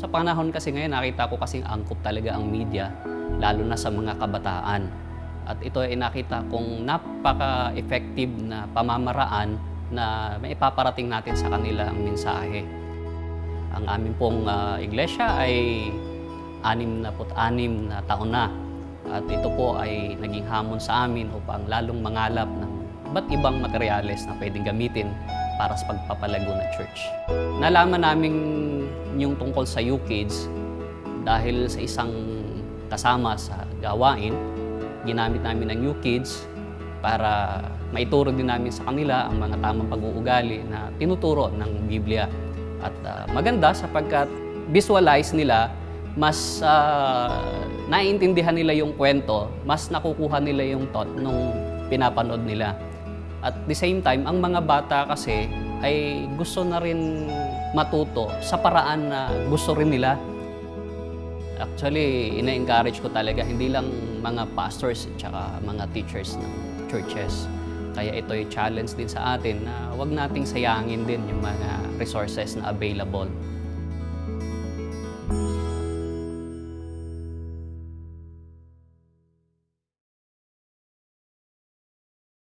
Sa panahon kasi ngayon, nakita ko kasing angkop talaga ang media, lalo na sa mga kabataan. At ito ay nakita kong napaka-effective na pamamaraan na may ipaparating natin sa kanila ang mensahe. Ang amin pong ah, iglesia ay anim na anim na taon na. At ito po ay naging hamon sa amin upang lalong mangalap ng iba't ibang materyales na pwedeng gamitin para sa pagpapalago ng church. Nalaman namin yung tungkol sa UKids dahil sa isang kasama sa gawain, ginamit namin ang UKids para maituro din namin sa kanila ang mga tamang pag-uugali na tinuturo ng Biblia. At ah, maganda sapagkat visualize nila, mas ah, naiintindihan nila yung kwento, mas nakukuha nila yung thought nung pinapanood nila. At the same time, ang mga bata kasi ay gusto na rin matuto sa paraan na gusto rin nila. Actually, ina-encourage ko talaga hindi lang mga pastors at saka mga teachers ng churches. Kaya ito yung challenge din sa atin na wag nating sayangin din yung mga resources na available